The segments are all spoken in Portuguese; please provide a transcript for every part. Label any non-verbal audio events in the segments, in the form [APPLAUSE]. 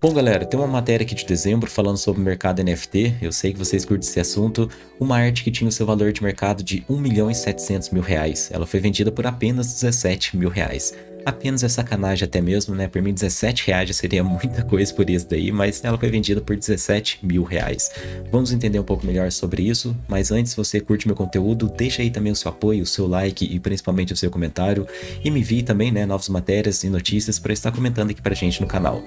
Bom galera, tem uma matéria aqui de dezembro falando sobre o mercado NFT, eu sei que vocês curtem esse assunto, uma arte que tinha o seu valor de mercado de 1 milhão e 700 mil reais, ela foi vendida por apenas 17 mil reais. Apenas é sacanagem até mesmo, né? Por mim 17 reais já seria muita coisa por isso daí, mas ela foi vendida por 17 mil reais. Vamos entender um pouco melhor sobre isso, mas antes, se você curte meu conteúdo, deixa aí também o seu apoio, o seu like e principalmente o seu comentário, e me envie também, né, novas matérias e notícias para estar comentando aqui pra gente no canal.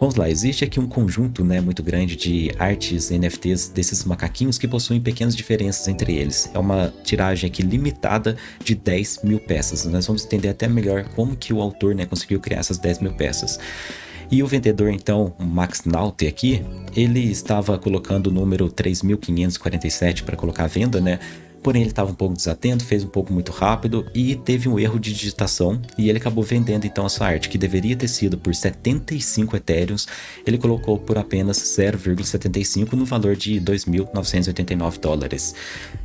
Vamos lá, existe aqui um conjunto né, muito grande de artes NFTs desses macaquinhos que possuem pequenas diferenças entre eles. É uma tiragem aqui limitada de 10 mil peças. Nós vamos entender até melhor como que o autor né, conseguiu criar essas 10 mil peças. E o vendedor, então, Max Naute aqui, ele estava colocando o número 3.547 para colocar à venda, né? Porém ele estava um pouco desatento, fez um pouco muito rápido e teve um erro de digitação e ele acabou vendendo então a sua arte, que deveria ter sido por 75 etéreos, ele colocou por apenas 0,75 no valor de 2.989 dólares.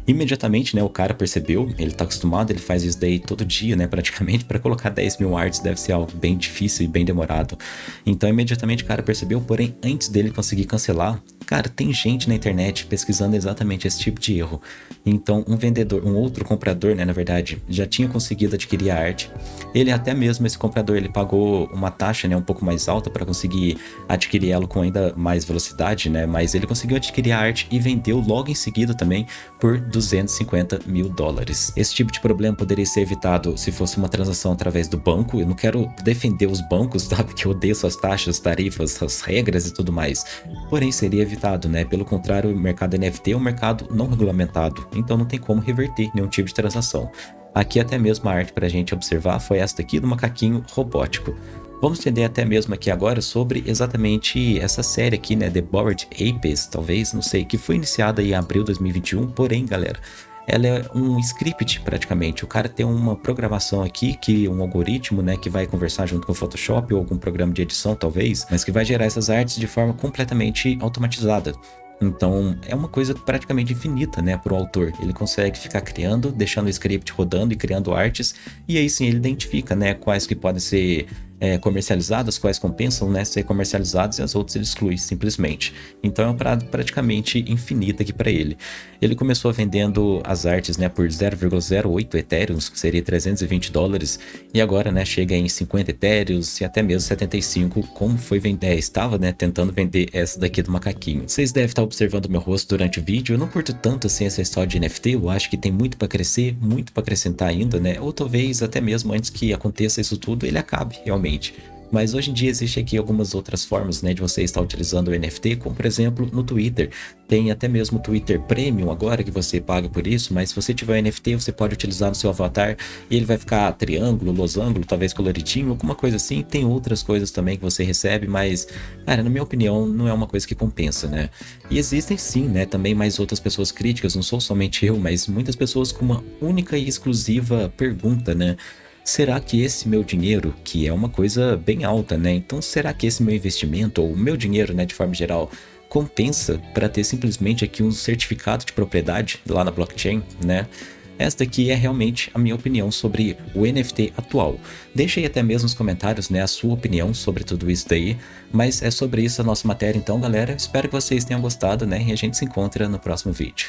Imediatamente, né, o cara percebeu, ele está acostumado, ele faz isso daí todo dia, né, praticamente, para colocar 10 mil artes deve ser algo bem difícil e bem demorado. Então imediatamente o cara percebeu, porém antes dele conseguir cancelar, Cara, tem gente na internet pesquisando exatamente esse tipo de erro. Então, um vendedor, um outro comprador, né, na verdade, já tinha conseguido adquirir a arte. Ele até mesmo, esse comprador, ele pagou uma taxa, né, um pouco mais alta para conseguir adquirir ela com ainda mais velocidade, né, mas ele conseguiu adquirir a arte e vendeu logo em seguida também por 250 mil dólares. Esse tipo de problema poderia ser evitado se fosse uma transação através do banco. Eu não quero defender os bancos, [LAUGHS] sabe, que eu odeio suas taxas, tarifas, as regras e tudo mais. Porém, seria regulamentado, né? Pelo contrário, o mercado NFT é um mercado não regulamentado, então não tem como reverter nenhum tipo de transação. Aqui até mesmo a arte para a gente observar foi esta aqui do macaquinho robótico. Vamos entender até mesmo aqui agora sobre exatamente essa série aqui, né, The Bored Apes, talvez, não sei, que foi iniciada em abril de 2021, porém, galera, ela é um script praticamente. O cara tem uma programação aqui, que um algoritmo, né, que vai conversar junto com o Photoshop ou algum programa de edição talvez, mas que vai gerar essas artes de forma completamente automatizada. Então, é uma coisa praticamente infinita, né, para o autor. Ele consegue ficar criando, deixando o script rodando e criando artes, e aí sim ele identifica, né, quais que podem ser é, comercializadas, quais compensam né, ser comercializadas e as outras ele exclui simplesmente. Então é uma parada praticamente infinita aqui para ele. Ele começou vendendo as artes né, por 0,08 etéreos, que seria 320 dólares, e agora né, chega em 50 etéreos e até mesmo 75, como foi vender, é, estava né, tentando vender essa daqui do macaquinho. Vocês devem estar observando meu rosto durante o vídeo, eu não curto tanto assim essa história de NFT, eu acho que tem muito para crescer, muito para acrescentar ainda, né? Ou talvez até mesmo antes que aconteça isso tudo, ele acabe realmente mas hoje em dia existe aqui algumas outras formas né, de você estar utilizando o NFT, como por exemplo no Twitter. Tem até mesmo o Twitter Premium agora que você paga por isso, mas se você tiver NFT você pode utilizar no seu avatar e ele vai ficar triângulo, losango, talvez coloridinho, alguma coisa assim. Tem outras coisas também que você recebe, mas, cara, na minha opinião, não é uma coisa que compensa, né? E existem sim, né, também mais outras pessoas críticas, não sou somente eu, mas muitas pessoas com uma única e exclusiva pergunta, né? Será que esse meu dinheiro, que é uma coisa bem alta, né? Então será que esse meu investimento, ou o meu dinheiro, né, de forma geral, compensa para ter simplesmente aqui um certificado de propriedade lá na blockchain, né? Esta aqui é realmente a minha opinião sobre o NFT atual. Deixa aí até mesmo nos comentários né, a sua opinião sobre tudo isso daí, mas é sobre isso a nossa matéria então galera, espero que vocês tenham gostado né, e a gente se encontra no próximo vídeo.